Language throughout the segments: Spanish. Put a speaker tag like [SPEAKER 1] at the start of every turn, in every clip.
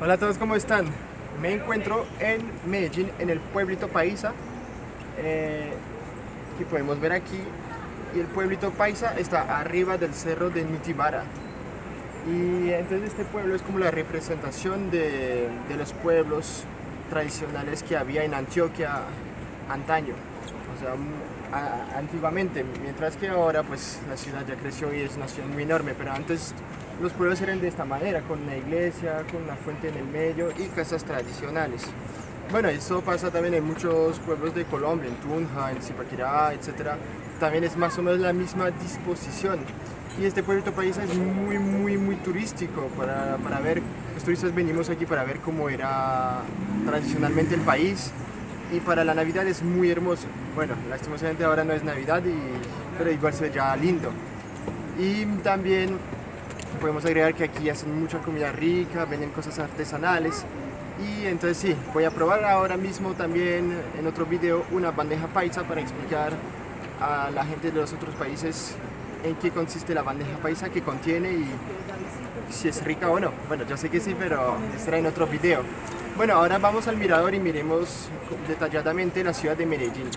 [SPEAKER 1] Hola a todos, ¿cómo están? Me encuentro en Medellín, en el pueblito Paisa. Eh, podemos ver aquí, y el pueblito Paisa está arriba del cerro de Nutibara. Y entonces este pueblo es como la representación de, de los pueblos tradicionales que había en Antioquia antaño. O sea, antiguamente, mientras que ahora pues la ciudad ya creció y es una ciudad muy enorme, pero antes los pueblos eran de esta manera, con una iglesia, con una fuente en el medio y casas tradicionales. Bueno, eso pasa también en muchos pueblos de Colombia, en Tunja, en Zipaquirá, etc. También es más o menos la misma disposición. Y este pueblito país es muy, muy, muy turístico para, para ver, los turistas venimos aquí para ver cómo era tradicionalmente el país, y para la Navidad es muy hermoso. Bueno, lastimosamente ahora no es Navidad, y, pero igual se ve ya lindo. Y también podemos agregar que aquí hacen mucha comida rica, venden cosas artesanales. Y entonces sí, voy a probar ahora mismo también en otro video una bandeja paisa para explicar a la gente de los otros países en qué consiste la bandeja paisa, qué contiene y si es rica o no. Bueno, yo sé que sí, pero será en otro video. Bueno, ahora vamos al mirador y miremos detalladamente la ciudad de Medellín.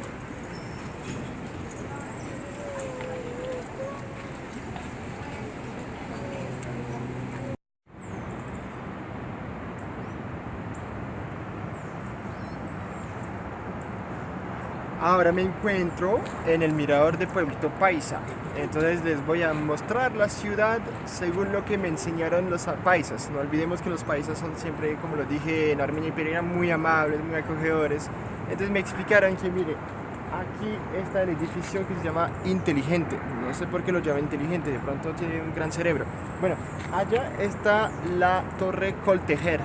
[SPEAKER 1] Ahora me encuentro en el mirador de Pueblito Paisa, entonces les voy a mostrar la ciudad según lo que me enseñaron los paisas. No olvidemos que los paisas son siempre, como lo dije en Armenia y Pereira, muy amables, muy acogedores. Entonces me explicaron que, mire, aquí está el edificio que se llama Inteligente. No sé por qué lo llama Inteligente, de pronto tiene un gran cerebro. Bueno, allá está la Torre Coltejer,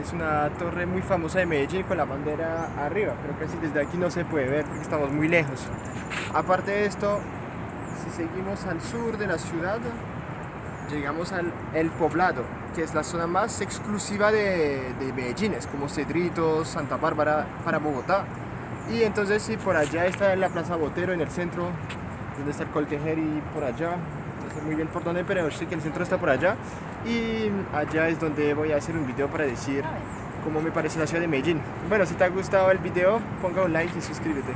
[SPEAKER 1] es una torre muy famosa de Medellín con la bandera arriba, pero casi desde aquí no se puede ver porque estamos muy lejos. Aparte de esto, si seguimos al sur de la ciudad, llegamos al El Poblado, que es la zona más exclusiva de, de Medellín, es como Cedritos, Santa Bárbara para Bogotá. Y entonces si por allá está la Plaza Botero en el centro, donde está el Coltejer y por allá, muy bien por dónde, pero sé que el centro está por allá. Y allá es donde voy a hacer un video para decir cómo me parece la ciudad de Medellín. Bueno, si te ha gustado el video, ponga un like y suscríbete.